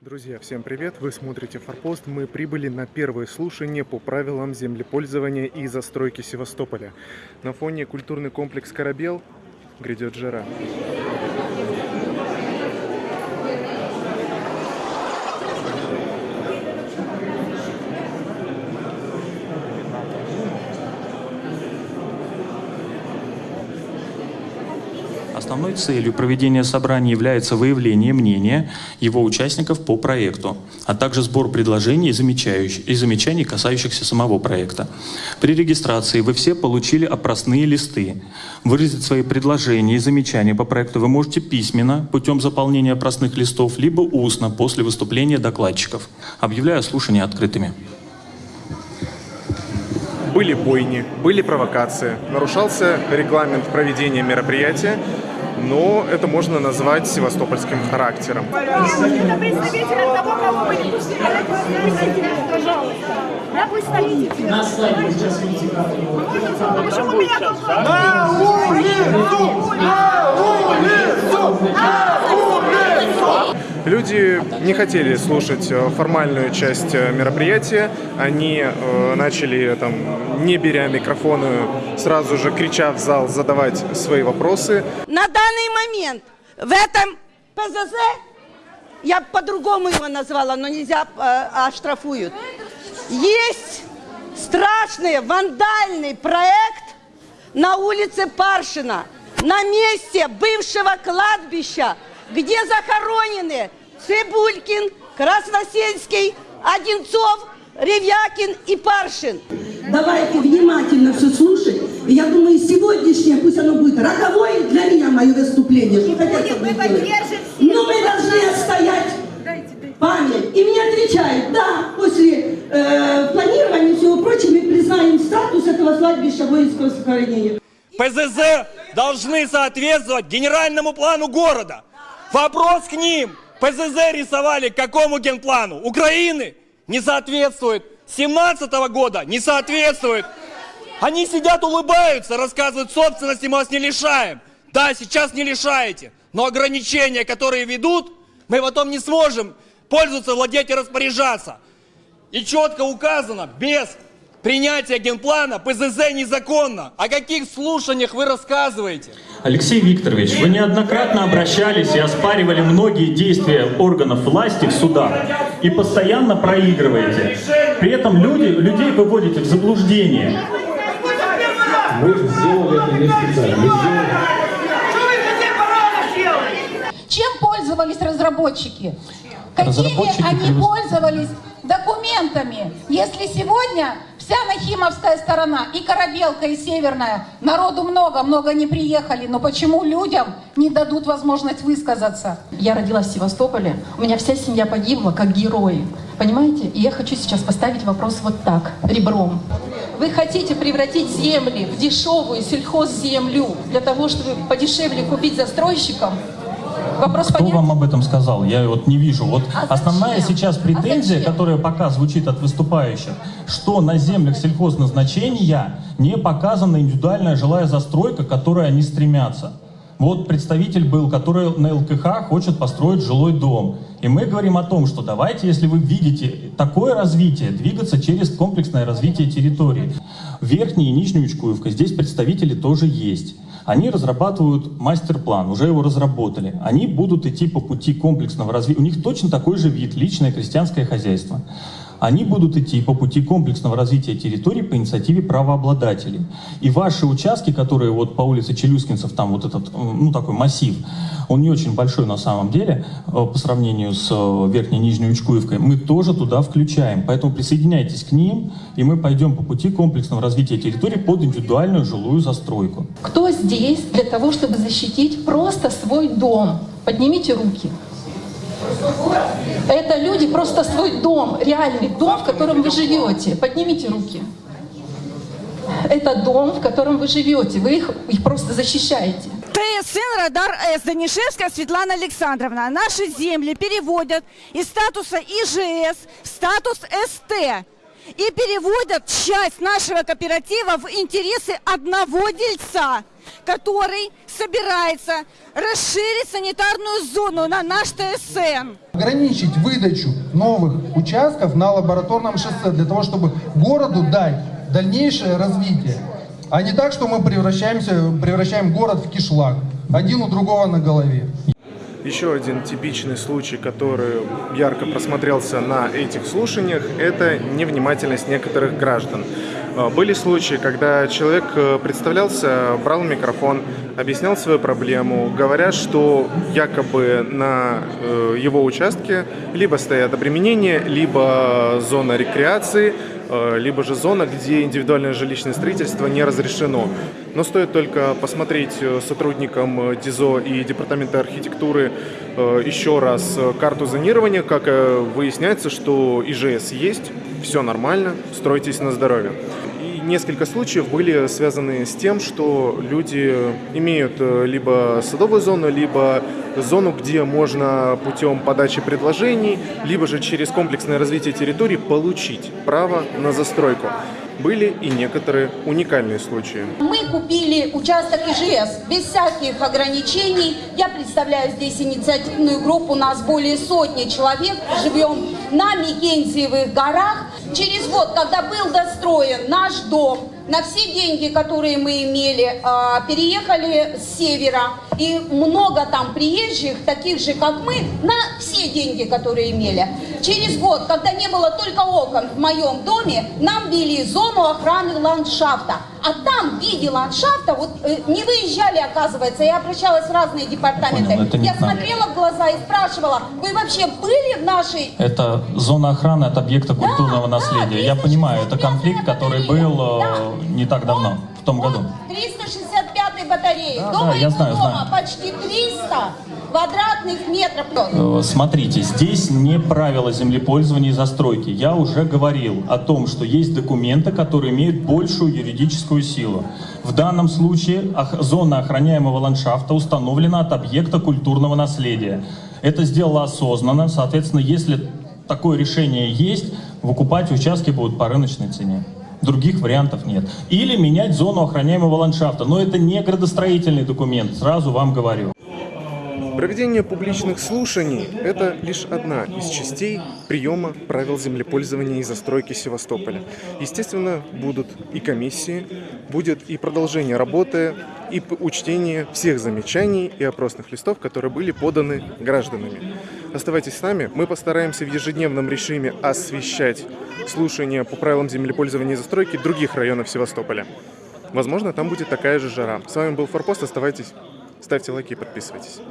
Друзья, всем привет! Вы смотрите Форпост. Мы прибыли на первое слушание по правилам землепользования и застройки Севастополя. На фоне культурный комплекс «Корабел» грядет жара. Основной целью проведения собрания является выявление мнения его участников по проекту, а также сбор предложений и, замечаний, касающихся самого проекта. При регистрации вы все получили опросные листы. Выразить свои предложения и замечания по проекту вы можете письменно путем заполнения опросных листов, либо устно после выступления докладчиков. Объявляю слушания открытыми. Были бойни, были провокации, нарушался регламент проведения мероприятия, но это можно назвать севастопольским характером. На слайде сейчас видите карту. А почему меня тут Люди не хотели слушать э, формальную часть э, мероприятия. Они э, начали, там, не беря микрофоны, сразу же крича в зал, задавать свои вопросы. На данный момент в этом ПЗЗ, я по-другому его назвала, но нельзя, э, оштрафуют, есть страшный вандальный проект на улице Паршина, на месте бывшего кладбища, где захоронены Цибулькин, Красносельский, Одинцов, Ревякин и Паршин. Давайте внимательно все слушать. И я думаю, сегодняшнее, пусть оно будет роковое для меня, мое выступление. Что хотят, будем, то мы поддержим. Но мы должны отстоять память. И мне отвечают, да, после э, планирования и всего прочего мы признаем статус этого кладбища воинского сохранения. ПЗЗ должны соответствовать генеральному плану города. Вопрос к ним. ПЗЗ рисовали какому генплану? Украины? Не соответствует. 17 года не соответствует. Они сидят, улыбаются, рассказывают, собственности мы вас не лишаем. Да, сейчас не лишаете. Но ограничения, которые ведут, мы потом не сможем пользоваться, владеть и распоряжаться. И четко указано, без принятия генплана ПЗЗ незаконно. О каких слушаниях вы рассказываете? Алексей Викторович, вы неоднократно обращались и оспаривали многие действия органов власти в судах и постоянно проигрываете. При этом люди, людей выводите в заблуждение. Мы сделали это не специально. Мы сделали... Чем пользовались разработчики? Какими Разработчики они пользовались документами? Если сегодня вся Нахимовская сторона, и Корабелка, и Северная, народу много, много не приехали, но почему людям не дадут возможность высказаться? Я родилась в Севастополе, у меня вся семья погибла как герои. Понимаете? И я хочу сейчас поставить вопрос вот так, ребром. Вы хотите превратить земли в дешевую сельхозземлю для того, чтобы подешевле купить застройщикам? Вопрос Кто понятен? вам об этом сказал? Я вот не вижу. Вот А основная зачем? сейчас А претензия, зачем? которая пока звучит от выступающих, что на землях сельхозназначения не показана индивидуальная жилая застройка, к которой они стремятся. Вот представитель был, который на ЛКХ хочет построить жилой дом. И мы говорим о том, что давайте, если вы видите такое развитие, двигаться через комплексное развитие территории. Верхняя и Нижняя Учкуевка, здесь представители тоже есть. Они разрабатывают мастер-план, уже его разработали. Они будут идти по пути комплексного развития. У них точно такой же вид, личное крестьянское хозяйство. Они будут идти по пути комплексного развития территорий по инициативе правообладателей. И ваши участки, которые вот по улице Челюскинцев, там вот этот, ну такой массив, он не очень большой на самом деле э, по сравнению с э, Верхней и Нижней Учкуевкой, мы тоже туда включаем. Поэтому присоединяйтесь к ним, и мы пойдем по пути комплексного развития территорий под индивидуальную жилую застройку. Кто здесь для того, чтобы защитить просто свой дом? Поднимите руки. Это люди просто свой дом, реальный дом, в котором вы живете. Поднимите руки. Это дом, в котором вы живете. Вы их, их просто защищаете. ТСН «Радар С» Данишевская Светлана Александровна. Наши земли переводят из статуса ИЖС в статус СТ. И переводят часть нашего кооператива в интересы одного дельца. Который собирается расширить санитарную зону на наш ТСН. Ограничить выдачу новых участков на лабораторном шоссе для того, чтобы городу дать дальнейшее развитие. А не так, что мы превращаемся, превращаем город в кишлак. Один у другого на голове. Еще один типичный случай, который ярко просмотрелся на этих слушаниях, это невнимательность некоторых граждан. Э, Были случаи, когда человек э, представлялся, брал микрофон, объяснял свою проблему, говоря, что якобы на э, его участке либо стоят обременения, либо зона рекреации, э, либо же зона, где индивидуальное жилищное строительство не разрешено. Но стоит только посмотреть э, сотрудникам э, ДИЗО и Департамента архитектуры э, еще раз э, карту зонирования, как э, выясняется, что ИЖС есть, все нормально, стройтесь на здоровье. Несколько случаев были связаны с тем, что люди имеют э, либо садовую зону, либо зону, где можно путем подачи предложений, либо же через комплексное развитие территории получить право на застройку. Были и некоторые уникальные случаи. Мы купили участок ИЖС без всяких ограничений. Я представляю здесь инициативную группу, у нас более сотни человек. Живем на Микензиевых горах. Через год, когда был достроен наш дом, на все деньги, которые мы имели, а, переехали с севера. И много там приезжих, таких же, как мы, на все деньги, которые имели. Через год, когда не было только окон в моем доме, нам ввели зону охраны ландшафта. А там в виде ландшафта, вот э, не выезжали, оказывается, я обращалась в разные департаменты. Понял, я к нам. смотрела в глаза и спрашивала, вы вообще были в нашей Это зона охраны от объекта культурного да, наследия. Я понимаю, это конфликт, который был э, не так давно, в том году. 365 батареи. Да, До да, я знаю, дома знаю. почти 300 квадратных метров. Э, Смотрите, здесь не правила землепользования и застройки. Я уже говорил о том, что есть документы, которые имеют большую юридическую силу. В данном случае зона охраняемого ландшафта установлена от объекта культурного наследия. Это сделано осознанно. Соответственно, если такое решение есть, выкупать участки будут по рыночной цене. Других вариантов нет. Или менять зону охраняемого ландшафта. Но это не градостроительный документ, сразу вам говорю. Проведение публичных слушаний – это лишь одна из частей приема правил землепользования и застройки Севастополя. Естественно, будут и комиссии, будет и продолжение работы, и учтение всех замечаний и опросных листов, которые были поданы гражданами. Оставайтесь с нами, мы постараемся в ежедневном режиме освещать слушания по правилам землепользования и застройки других районов Севастополя. Возможно, там будет такая же жара. С вами был Форпост, оставайтесь, ставьте лайки и подписывайтесь.